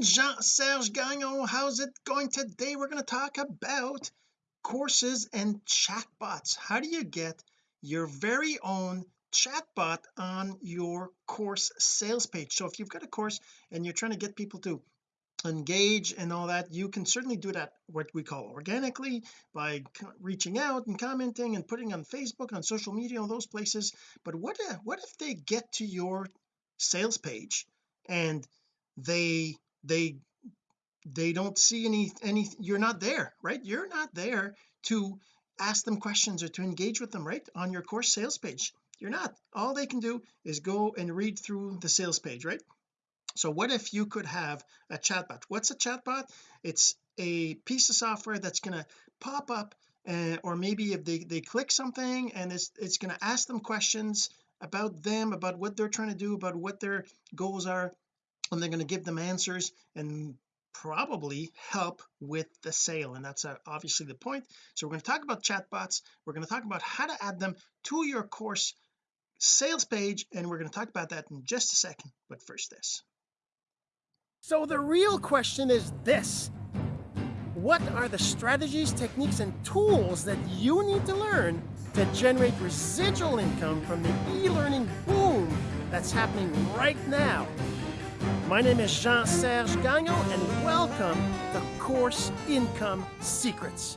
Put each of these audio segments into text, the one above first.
Jean-Serge Gagnon how's it going today? We're going to talk about courses and chatbots. How do you get your very own chatbot on your course sales page? So if you've got a course and you're trying to get people to engage and all that you can certainly do that what we call organically by reaching out and commenting and putting on Facebook on social media all those places. But what if, what if they get to your sales page and they they they don't see any any you're not there right? You're not there to ask them questions or to engage with them right on your course sales page. You're not. All they can do is go and read through the sales page right? So what if you could have a chatbot? What's a chatbot? It's a piece of software that's going to pop up uh, or maybe if they they click something and it's it's going to ask them questions about them about what they're trying to do about what their goals are and they're going to give them answers and probably help with the sale and that's uh, obviously the point. So we're going to talk about chatbots we're going to talk about how to add them to your course sales page and we're going to talk about that in just a second. But first this. So the real question is this. What are the strategies techniques and tools that you need to learn to generate residual income from the e-learning boom that's happening right now my name is Jean-Serge Gagnon, and welcome to Course Income Secrets.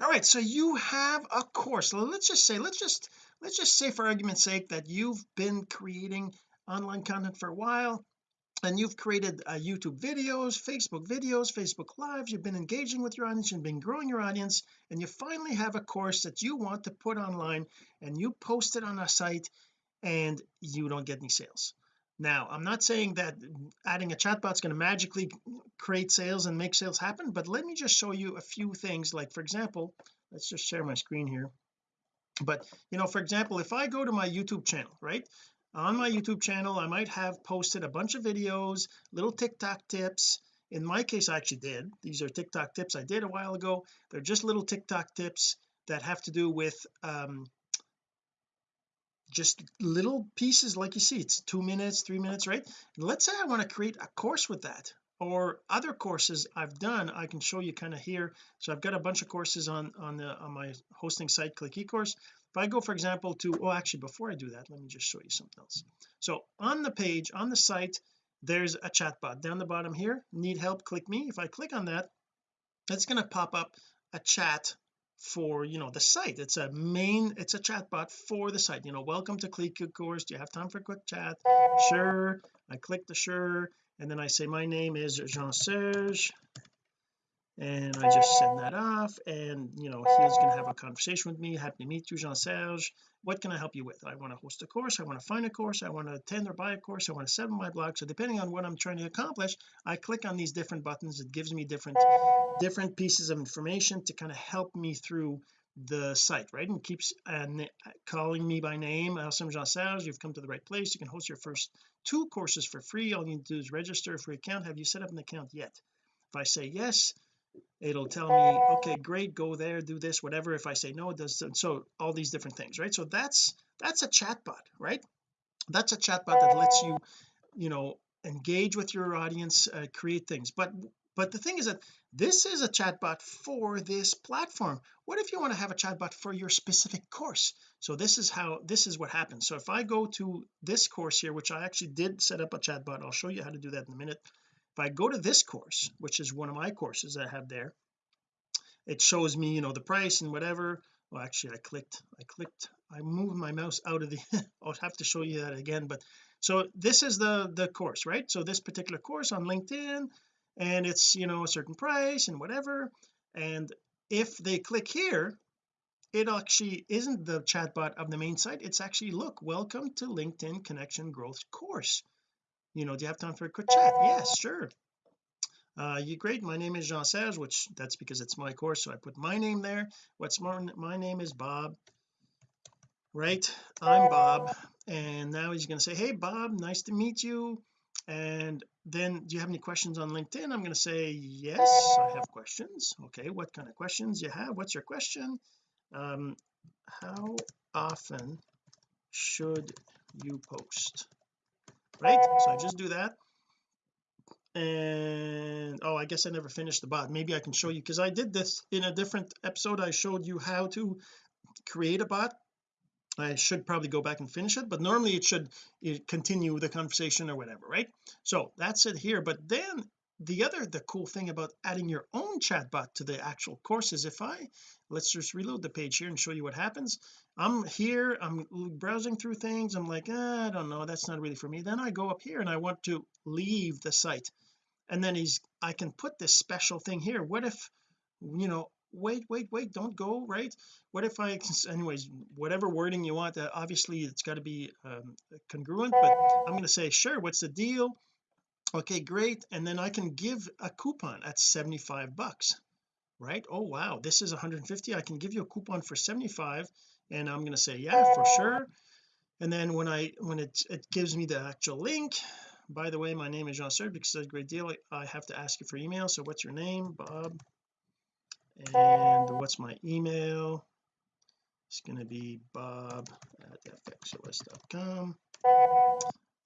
All right, so you have a course. Let's just say, let's just let's just say for argument's sake that you've been creating online content for a while and you've created uh, YouTube videos, Facebook videos, Facebook lives, you've been engaging with your audience, you've been growing your audience, and you finally have a course that you want to put online and you post it on a site and you don't get any sales now I'm not saying that adding a chatbot is going to magically create sales and make sales happen but let me just show you a few things like for example let's just share my screen here. But you know for example if I go to my YouTube channel right? On my YouTube channel I might have posted a bunch of videos little TikTok tips. In my case I actually did. These are TikTok tips I did a while ago. They're just little TikTok tips that have to do with um just little pieces like you see it's two minutes three minutes right? Let's say I want to create a course with that or other courses I've done I can show you kind of here. So I've got a bunch of courses on on the on my hosting site click ecourse. If I go for example to oh actually before I do that let me just show you something else. So on the page on the site there's a chat bot down the bottom here need help click me. If I click on that it's going to pop up a chat for you know the site. It's a main it's a chatbot for the site you know welcome to click course. Do you have time for a quick chat? Sure. I click the sure and then I say my name is Jean-Serge and I just send that off and you know he's going to have a conversation with me happy to meet you Jean-Serge. What can I help you with? I want to host a course I want to find a course I want to attend or buy a course I want to set up my blog. So depending on what I'm trying to accomplish I click on these different buttons. It gives me different different pieces of information to kind of help me through the site right? And keeps uh, calling me by name. Awesome Jean-Serge. You've come to the right place. You can host your first two courses for free. All you need to do is register for free account. Have you set up an account yet? If I say yes it'll tell me okay great go there do this whatever. If I say no it does so all these different things right? So that's that's a chatbot right? That's a chatbot that lets you you know engage with your audience uh, create things. But but the thing is that this is a chatbot for this platform. What if you want to have a chatbot for your specific course? So this is how this is what happens. So if I go to this course here which I actually did set up a chatbot I'll show you how to do that in a minute if I go to this course which is one of my courses I have there it shows me you know the price and whatever. Well actually I clicked I clicked I moved my mouse out of the I'll have to show you that again but so this is the the course right? So this particular course on LinkedIn and it's you know a certain price and whatever and if they click here it actually isn't the chatbot of the main site. It's actually look welcome to LinkedIn connection growth course you know do you have time for a quick chat? Yes sure. Uh you great my name is Jean-Serge which that's because it's my course so I put my name there. What's more my name is Bob right? I'm Bob and now he's going to say hey Bob nice to meet you. And then do you have any questions on LinkedIn? I'm going to say yes I have questions. Okay what kind of questions you have? What's your question? Um how often should you post right? So I oh. just do that. And oh I guess I never finished the bot. Maybe I can show you because I did this in a different episode. I showed you how to create a bot. I should probably go back and finish it but normally it should it continue the conversation or whatever right? So that's it here. But then the other the cool thing about adding your own chatbot to the actual course is if I let's just reload the page here and show you what happens. I'm here I'm browsing through things I'm like ah, I don't know that's not really for me. Then I go up here and I want to leave the site. And then he's I can put this special thing here. What if you know wait wait wait don't go right? What if I anyways whatever wording you want uh, obviously it's got to be um, congruent but I'm going to say sure what's the deal okay great and then I can give a coupon at 75 bucks right? Oh wow this is 150 I can give you a coupon for 75 and I'm going to say yeah for sure. And then when I when it it gives me the actual link by the way my name is Jean-Serge because it's a great deal I have to ask you for email so what's your name? Bob. And what's my email? It's going to be bob at fxos.com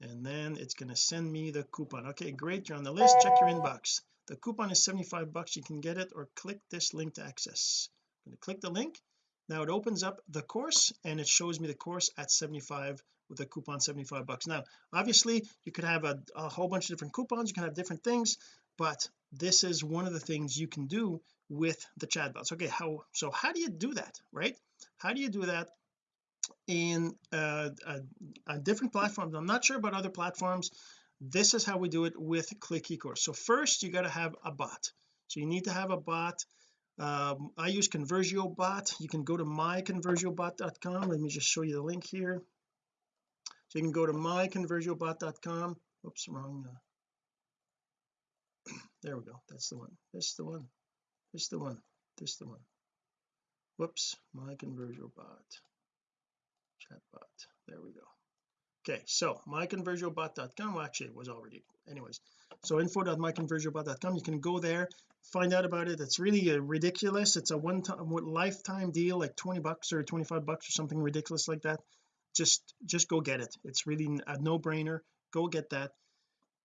and then it's going to send me the coupon. Okay great you're on the list. Check your inbox. The coupon is 75 bucks. You can get it or click this link to access. I'm going to click the link. Now it opens up the course and it shows me the course at 75 with a coupon 75 bucks. Now obviously you could have a, a whole bunch of different coupons. You can have different things but this is one of the things you can do with the chatbots. Okay how so how do you do that right? How do you do that in uh, a, a different platforms. I'm not sure about other platforms. This is how we do it with click ecourse so first you got to have a bot. So you need to have a bot. Um, I use conversio bot you can go to myconversiobot.com let me just show you the link here. So you can go to myconversiobot.com oops wrong uh, there we go. That's the one. This is the one. This is the one. This is the one. Whoops my conversio bot there we go. Okay so myconversiobot.com well actually it was already anyways. So info.myconversiobot.com you can go there find out about it. It's really uh, ridiculous. It's a one-time lifetime deal like 20 bucks or 25 bucks or something ridiculous like that. Just just go get it. It's really a no-brainer. Go get that.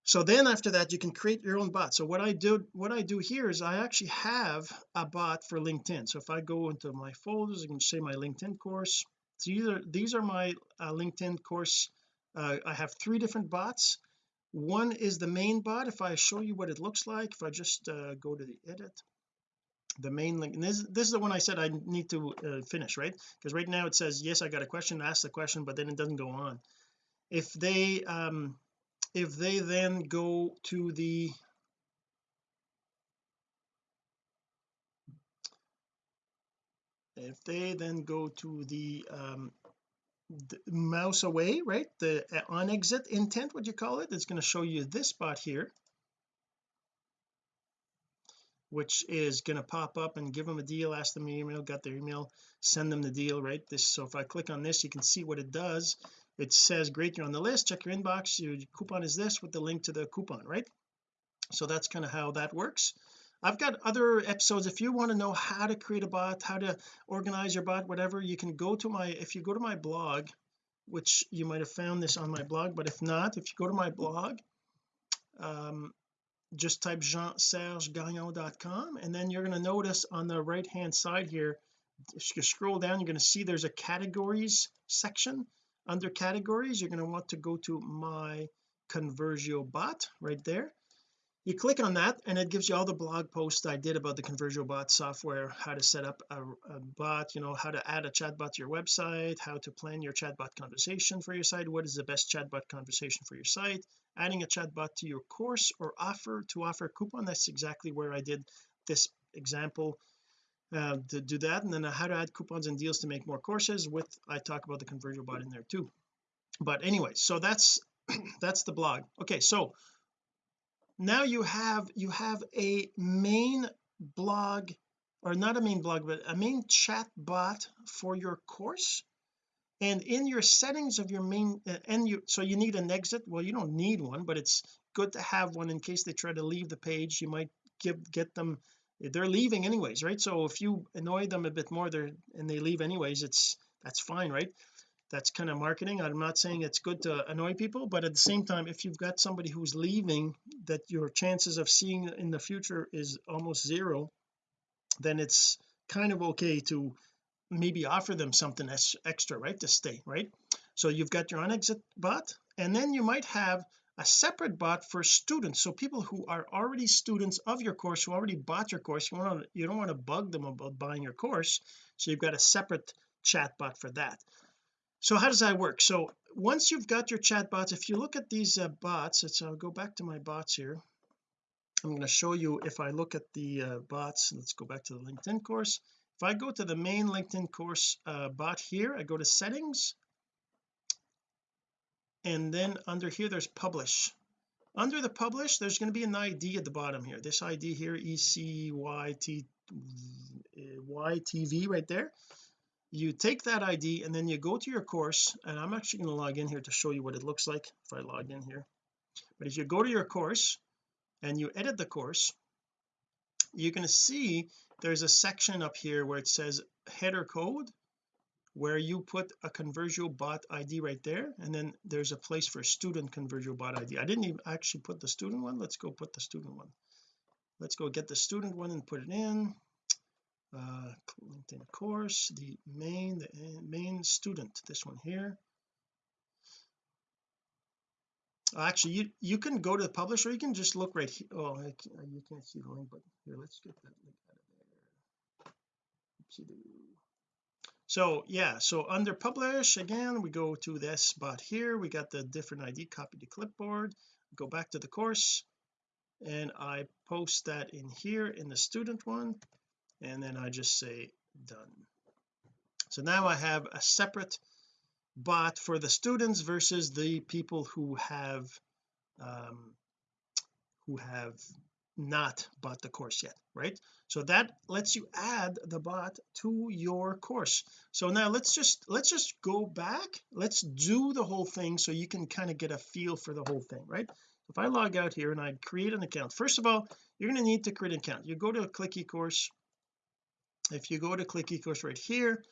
So then after that you can create your own bot. So what I do what I do here is I actually have a bot for LinkedIn. So if I go into my folders I can say my LinkedIn course so these are these are my uh, LinkedIn course uh, I have three different bots. One is the main bot. If I show you what it looks like if I just uh, go to the edit the main link and this, this is the one I said I need to uh, finish right? Because right now it says yes I got a question ask the question but then it doesn't go on. If they um if they then go to the if they then go to the, um, the mouse away right the uh, on exit intent what you call it? It's going to show you this spot here which is going to pop up and give them a deal ask them email got their email send them the deal right? This so if I click on this you can see what it does. It says great you're on the list check your inbox your coupon is this with the link to the coupon right? So that's kind of how that works I've got other episodes. If you want to know how to create a bot how to organize your bot whatever you can go to my if you go to my blog which you might have found this on my blog but if not if you go to my blog um, just type jean-serge-gagnon.com and then you're going to notice on the right hand side here if you scroll down you're going to see there's a categories section. Under categories you're going to want to go to my conversio bot right there you click on that and it gives you all the blog posts I did about the conversio bot software how to set up a, a bot you know how to add a chatbot to your website how to plan your chatbot conversation for your site what is the best chatbot conversation for your site adding a chatbot to your course or offer to offer a coupon that's exactly where I did this example uh, to do that and then how to add coupons and deals to make more courses with I talk about the conversio bot in there too. But anyway so that's that's the blog. Okay so now you have you have a main blog or not a main blog but a main chat bot for your course. And in your settings of your main uh, and you so you need an exit. Well you don't need one but it's good to have one in case they try to leave the page. You might give get them they're leaving anyways right? So if you annoy them a bit more they're and they leave anyways it's that's fine right that's kind of marketing. I'm not saying it's good to annoy people but at the same time if you've got somebody who's leaving that your chances of seeing in the future is almost zero then it's kind of okay to maybe offer them something extra right to stay right? So you've got your on exit bot and then you might have a separate bot for students. So people who are already students of your course who already bought your course you want to you don't want to bug them about buying your course so you've got a separate chat bot for that so how does that work? So once you've got your chat bots if you look at these uh, bots let's I'll go back to my bots here. I'm going to show you if I look at the uh, bots let's go back to the LinkedIn course. If I go to the main LinkedIn course uh, bot here I go to settings. And then under here there's publish. Under the publish there's going to be an ID at the bottom here. This ID here ECYT YTV right there you take that ID and then you go to your course and I'm actually going to log in here to show you what it looks like if I log in here. But if you go to your course and you edit the course you're going to see there's a section up here where it says header code where you put a conversio bot ID right there and then there's a place for student conversio bot ID I didn't even actually put the student one. Let's go put the student one. Let's go get the student one and put it in uh LinkedIn course the main the main student this one here. Actually you you can go to the publisher. You can just look right here oh i you can't see the link but here let's get that link out of there. So yeah so under publish again we go to this spot here. We got the different ID copy to clipboard. Go back to the course and I post that in here in the student one and then I just say done. So now I have a separate bot for the students versus the people who have um who have not bought the course yet right? So that lets you add the bot to your course. So now let's just let's just go back. Let's do the whole thing so you can kind of get a feel for the whole thing right? If I log out here and I create an account first of all you're going to need to create an account. You go to a click eCourse if you go to click eCourse right here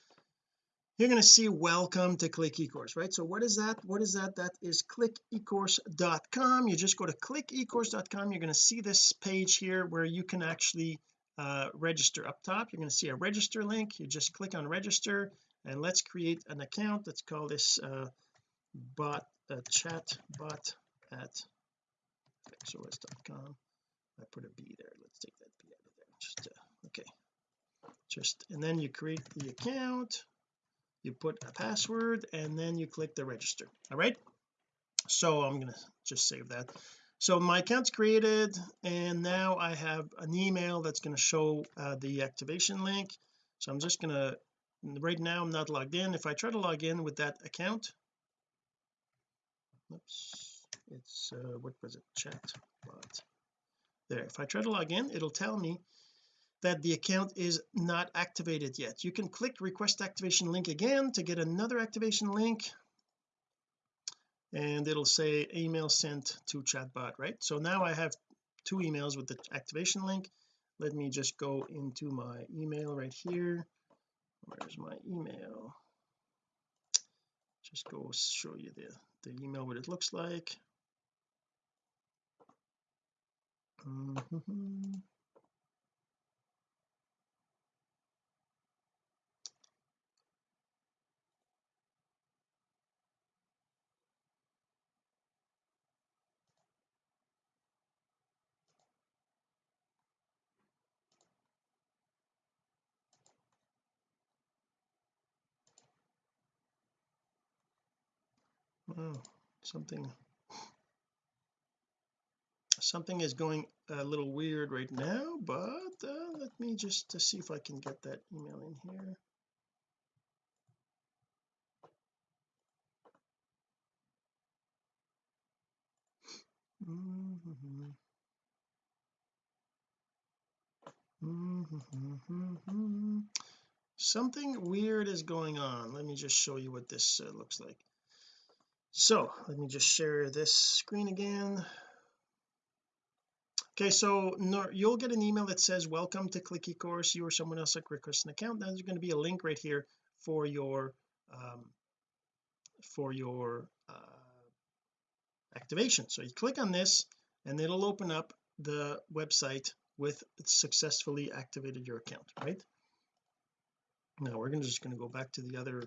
you're going to see welcome to click ecourse right? So what is that? What is that? That is clickecourse.com you just go to clickecourse.com you're going to see this page here where you can actually uh, register. Up top you're going to see a register link. You just click on register and let's create an account. Let's call this uh, bot uh, chat bot at xos.com I put a B there. Let's take that B out of there. Just uh, okay just and then you create the account you put a password and then you click the register all right? So I'm to just save that. So my account's created and now I have an email that's going to show uh, the activation link. So I'm just to right now I'm not logged in. If I try to log in with that account oops it's uh, what was it? Chat bot. There if I try to log in it'll tell me that the account is not activated yet. You can click request activation link again to get another activation link and it'll say email sent to chatbot right? So now I have two emails with the activation link. Let me just go into my email right here. Where's my email? Just go show you the the email what it looks like. Mm -hmm. Something something is going a little weird right now but uh, let me just to see if I can get that email in here mm -hmm. Mm -hmm. something weird is going on let me just show you what this uh, looks like so let me just share this screen again. Okay so you'll get an email that says welcome to click ecourse you or someone else like request an account. There's going to be a link right here for your um, for your uh, activation. So you click on this and it'll open up the website with successfully activated your account right? Now we're gonna just going to go back to the other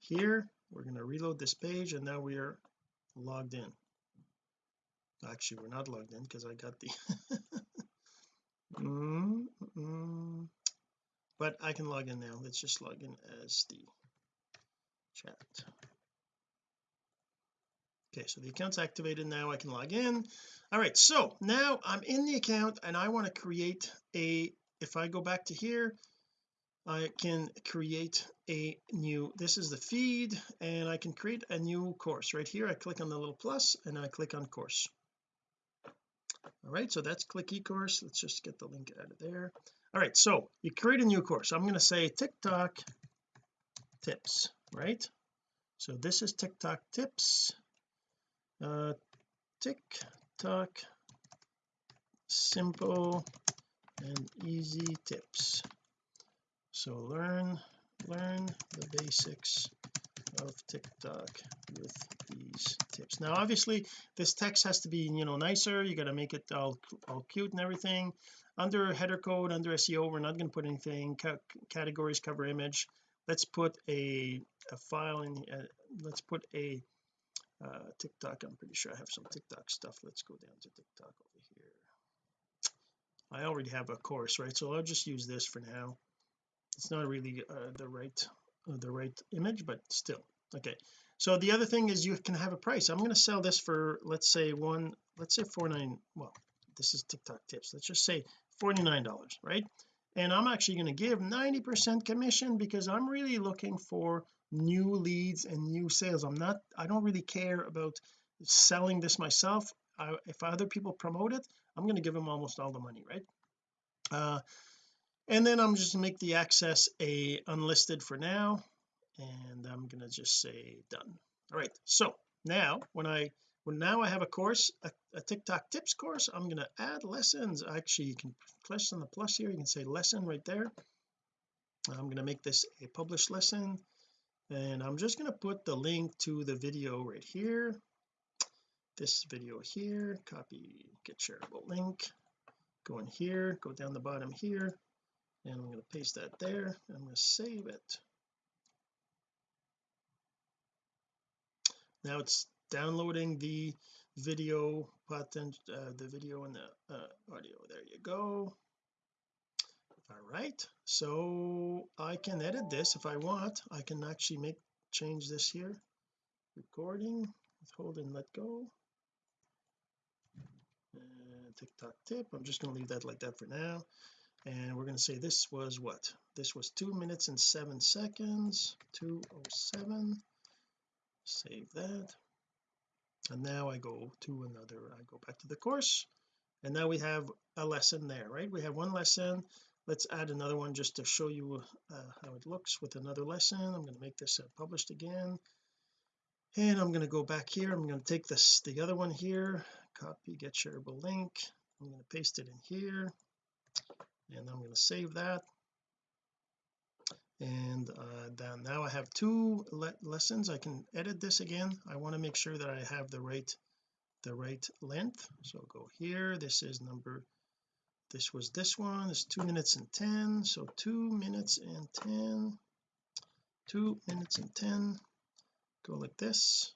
here we're going to reload this page and now we are logged in. Actually we're not logged in because I got the mm, mm, but I can log in now. Let's just log in as the chat. Okay so the account's activated. Now I can log in. All right so now I'm in the account and I want to create a if I go back to here I can create a new this is the feed and I can create a new course. Right here I click on the little plus and I click on course. All right so that's click eCourse. Let's just get the link out of there. All right so you create a new course. I'm going to say TikTok tips right? So this is TikTok tips. Uh TikTok simple and easy tips so learn learn the basics of TikTok with these tips. Now obviously this text has to be you know nicer. You got to make it all, all cute and everything. Under header code under SEO we're not going to put anything. Categories cover image. Let's put a, a file in uh, let's put a uh, TikTok. I'm pretty sure I have some TikTok stuff. Let's go down to TikTok over here. I already have a course right? So I'll just use this for now it's not really uh, the right uh, the right image but still okay. So the other thing is you can have a price. I'm going to sell this for let's say one let's say 49 well this is TikTok tips. Let's just say $49 right? And I'm actually going to give 90 percent commission because I'm really looking for new leads and new sales. I'm not I don't really care about selling this myself. I, if other people promote it I'm going to give them almost all the money right? Uh and then I'm just make the access a unlisted for now and I'm to just say done. All right so now when I when now I have a course a, a TikTok tips course I'm to add lessons. Actually you can click on the plus here you can say lesson right there. I'm to make this a published lesson and I'm just going to put the link to the video right here. This video here copy get shareable link. Go in here go down the bottom here and I'm going to paste that there. I'm going to save it. Now it's downloading the video patent uh, the video and the uh, audio. There you go. All right so I can edit this if I want. I can actually make change this here. Recording hold and let go. And TikTok tip. I'm just going to leave that like that for now and we're going to say this was what? This was two minutes and seven seconds. 207 save that. And now I go to another I go back to the course. And now we have a lesson there right? We have one lesson. Let's add another one just to show you uh, how it looks with another lesson. I'm going to make this uh, published again. And I'm going to go back here. I'm going to take this the other one here. Copy get shareable link. I'm going to paste it in here and I'm going to save that. And uh, then now I have two le lessons. I can edit this again. I want to make sure that I have the right the right length. So go here. This is number this was this one. It's two minutes and 10 so two minutes and 10 two minutes and 10 go like this.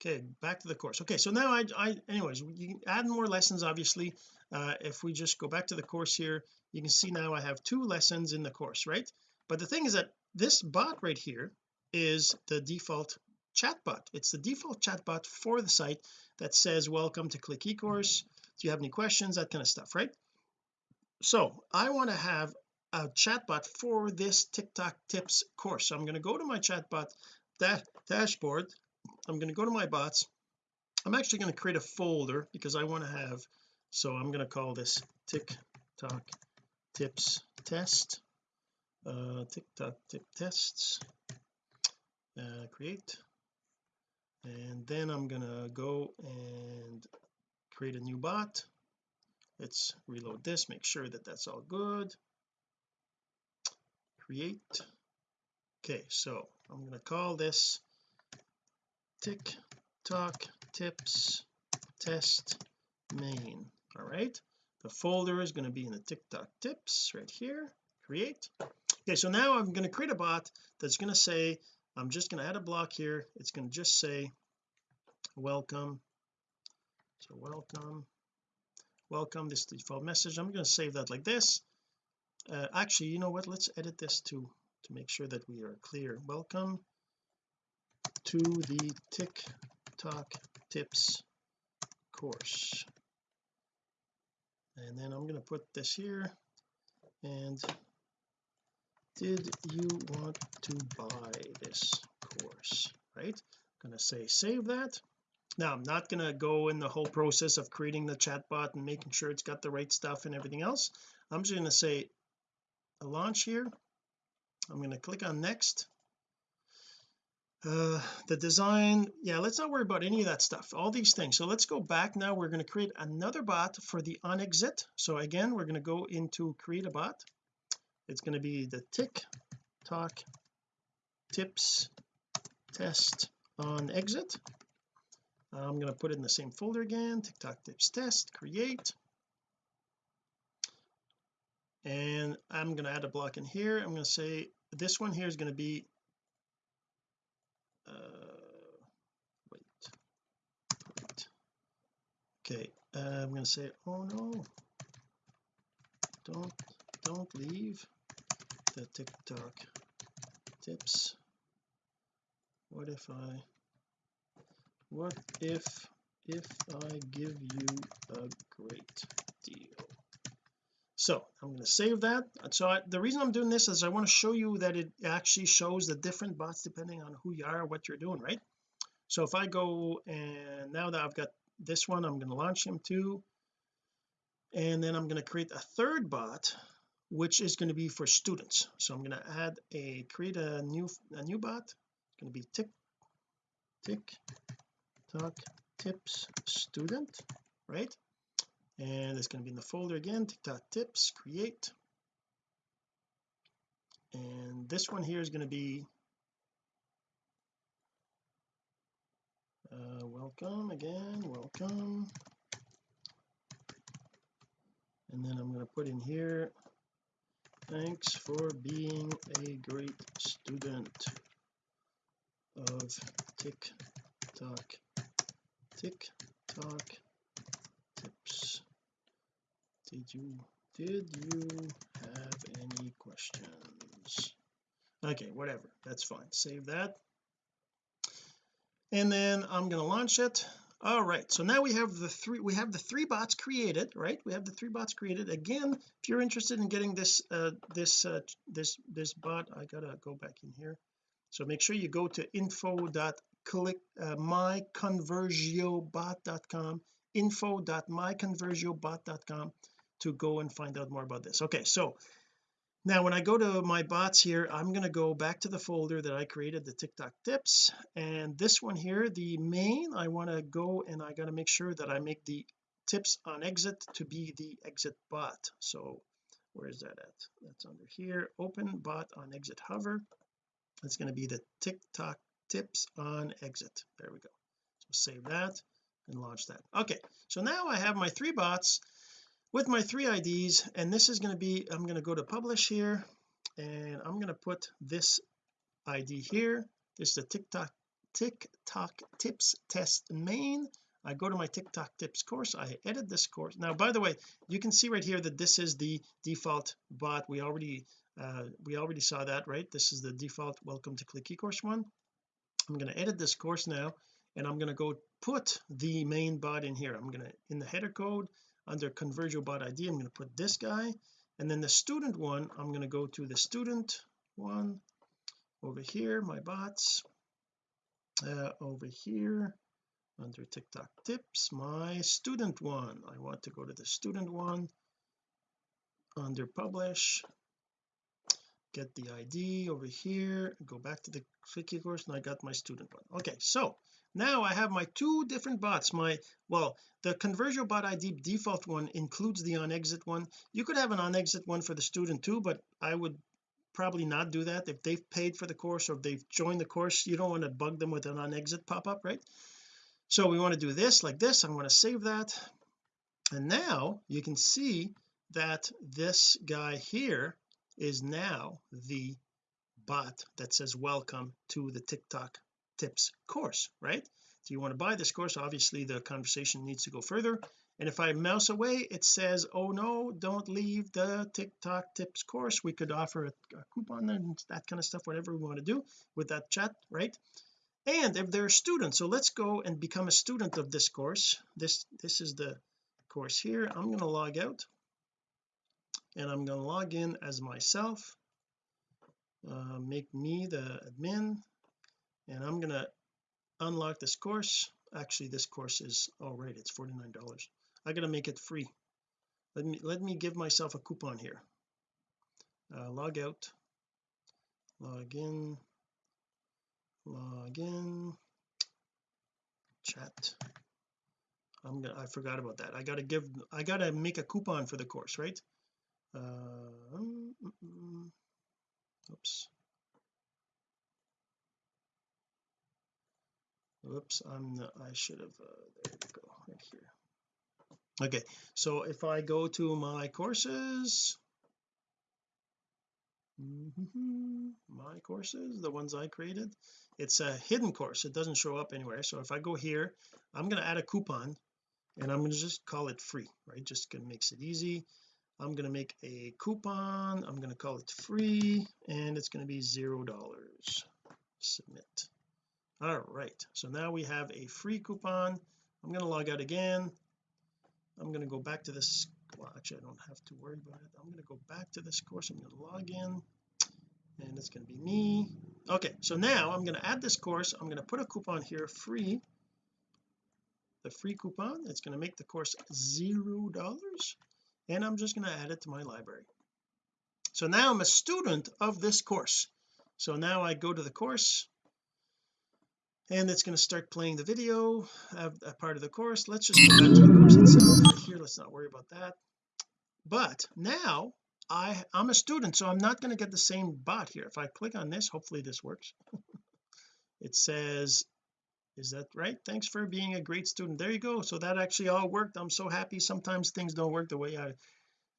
Okay back to the course. Okay so now I, I anyways you can add more lessons obviously. Uh, if we just go back to the course here you can see now I have two lessons in the course right? But the thing is that this bot right here is the default chatbot. It's the default chatbot for the site that says welcome to click eCourse. Do you have any questions? That kind of stuff right? So I want to have a chatbot for this TikTok tips course. So I'm going to go to my chatbot that dashboard. I'm going to go to my bots. I'm actually going to create a folder because I want to have so I'm going to call this TikTok tips test. Uh TikTok tip tests. Uh, create. And then I'm gonna go and create a new bot. Let's reload this make sure that that's all good. Create. Okay so I'm going to call this tick TikTok tips test main. All right the folder is going to be in the TikTok tips right here. Create. Okay so now I'm going to create a bot that's going to say I'm just going to add a block here. It's going to just say welcome. So welcome. Welcome this default message. I'm going to save that like this. Uh, actually you know what? Let's edit this to to make sure that we are clear. Welcome to the TikTok tips course and then I'm going to put this here. And did you want to buy this course right? I'm going to say save that. Now I'm not going to go in the whole process of creating the chatbot and making sure it's got the right stuff and everything else. I'm just going to say a launch here. I'm going to click on next uh the design yeah let's not worry about any of that stuff all these things. So let's go back. Now we're going to create another bot for the on exit so again we're going to go into create a bot. It's going to be the tick tock tips test on exit I'm going to put it in the same folder again Tick TikTok tips test create. And I'm going to add a block in here. I'm going to say this one here is going to be wait. Wait. Okay uh, I'm to say oh no. Don't don't leave the TikTok tips. What if I what if if I give you a great deal so I'm going to save that. So I, the reason I'm doing this is I want to show you that it actually shows the different bots depending on who you are what you're doing right? So if I go and now that I've got this one I'm going to launch him too and then I'm going to create a third bot which is going to be for students. So I'm going to add a create a new a new bot. It's going to be tick tick talk tips student right and it's going to be in the folder again TikTok tips create. And this one here is going to be uh, welcome again welcome. And then I'm going to put in here thanks for being a great student of TikTok. TikTok did you did you have any questions? Okay whatever that's fine save that. And then I'm going to launch it. All right so now we have the three we have the three bots created right? We have the three bots created. Again if you're interested in getting this uh this uh this this bot I gotta go back in here. So make sure you go to info dot click uh, myconversiobot.com info.myconversiobot.com to go and find out more about this. Okay so now when I go to my bots here I'm going to go back to the folder that I created the TikTok tips. And this one here the main I want to go and I got to make sure that I make the tips on exit to be the exit bot. So where is that at? That's under here. Open bot on exit hover. It's going to be the TikTok tips on exit. There we go. So save that and launch that. Okay so now I have my three bots with my three IDs and this is going to be I'm going to go to publish here and I'm going to put this ID here. This is the TikTok TikTok tips test main. I go to my TikTok tips course I edit this course. Now by the way you can see right here that this is the default bot. We already uh, we already saw that right? This is the default welcome to click ecourse one. I'm going to edit this course now and I'm going to go put the main bot in here. I'm going to in the header code under conversio bot ID I'm going to put this guy. And then the student one I'm going to go to the student one over here my bots uh, over here under TikTok tips my student one. I want to go to the student one under publish get the ID over here go back to the click ecourse and I got my student one. Okay so now I have my two different bots. My well the conversio bot ID default one includes the on exit one. You could have an on exit one for the student too but I would probably not do that. If they've paid for the course or they've joined the course you don't want to bug them with an on exit pop-up right? So we want to do this like this. I'm going to save that. And now you can see that this guy here is now the bot that says welcome to the TikTok tips course right? Do you want to buy this course? Obviously the conversation needs to go further. And if I mouse away it says oh no don't leave the TikTok tips course. We could offer a, a coupon and that kind of stuff whatever we want to do with that chat right? And if they're a student so let's go and become a student of this course. This this is the course here. I'm going to log out. And I'm going to log in as myself. Uh, make me the admin and I'm to unlock this course. Actually this course is all right it's $49 I gotta make it free. Let me let me give myself a coupon here. Uh, log out. Log in. Log in. Chat. I'm gonna I forgot about that. I gotta give I gotta make a coupon for the course right? Uh, mm, mm, mm. oops whoops I'm the, I should have uh, there we go right here. Okay so if I go to my courses my courses the ones I created it's a hidden course it doesn't show up anywhere. So if I go here I'm going to add a coupon and I'm going to just call it free right? Just gonna makes it easy. I'm going to make a coupon I'm going to call it free and it's going to be zero dollars. Submit all right so now we have a free coupon. I'm going to log out again. I'm going to go back to this well actually I don't have to worry about it. I'm going to go back to this course. I'm going to log in and it's going to be me. Okay so now I'm going to add this course. I'm going to put a coupon here free. The free coupon it's going to make the course zero dollars and I'm just going to add it to my library. So now I'm a student of this course. So now I go to the course and it's going to start playing the video of a part of the course. Let's just go back to the course itself here. Let's not worry about that. But now I I'm a student so I'm not going to get the same bot here. If I click on this hopefully this works. It says is that right? Thanks for being a great student. There you go. So that actually all worked. I'm so happy. Sometimes things don't work the way I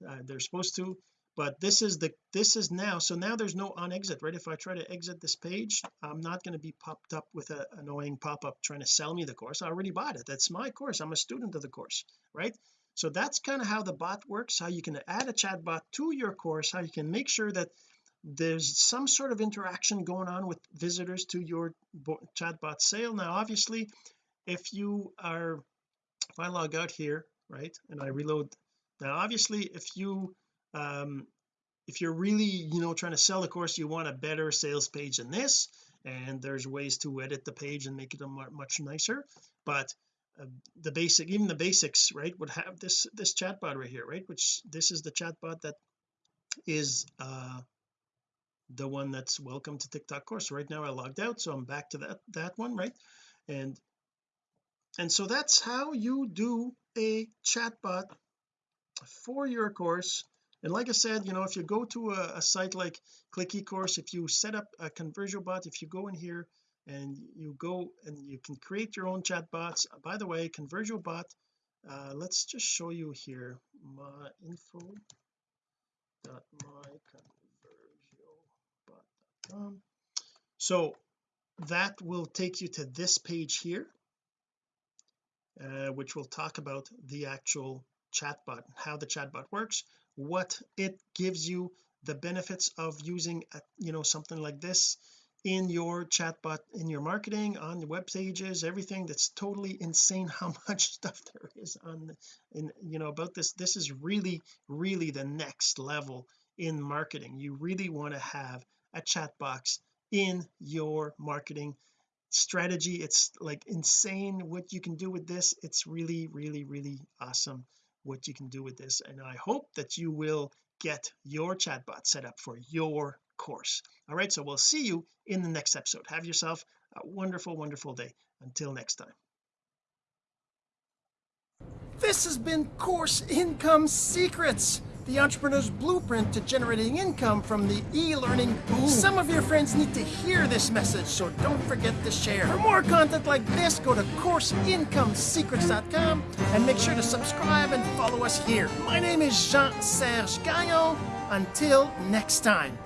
uh, they're supposed to but this is the this is now so now there's no on exit right? If I try to exit this page I'm not going to be popped up with an annoying pop-up trying to sell me the course. I already bought it. That's my course. I'm a student of the course right? So that's kind of how the bot works how you can add a chat bot to your course how you can make sure that there's some sort of interaction going on with visitors to your chatbot sale. Now obviously if you are if I log out here right and I reload now obviously if you um if you're really you know trying to sell a course you want a better sales page than this and there's ways to edit the page and make it much nicer. But uh, the basic even the basics right would have this this chatbot right here right which this is the chatbot that is uh the one that's welcome to TikTok course. Right now I logged out so I'm back to that that one right? And and so that's how you do a chatbot for your course and like I said you know if you go to a, a site like click eCourse if you set up a conversio bot if you go in here and you go and you can create your own chat bots. By the way conversio bot uh, let's just show you here. My info dot my so that will take you to this page here uh, which will talk about the actual chatbot how the chatbot works what it gives you the benefits of using a, you know something like this in your chatbot in your marketing on the web pages everything that's totally insane how much stuff there is on in you know about this. This is really really the next level in marketing. You really want to have a chat box in your marketing strategy. It's like insane what you can do with this. It's really really really awesome what you can do with this and I hope that you will get your chatbot set up for your course. All right so we'll see you in the next episode. Have yourself a wonderful wonderful day. Until next time. This has been course income secrets the entrepreneur's blueprint to generating income from the e-learning boom. Some of your friends need to hear this message, so don't forget to share. For more content like this, go to CourseIncomeSecrets.com and make sure to subscribe and follow us here. My name is Jean-Serge Gagnon. Until next time.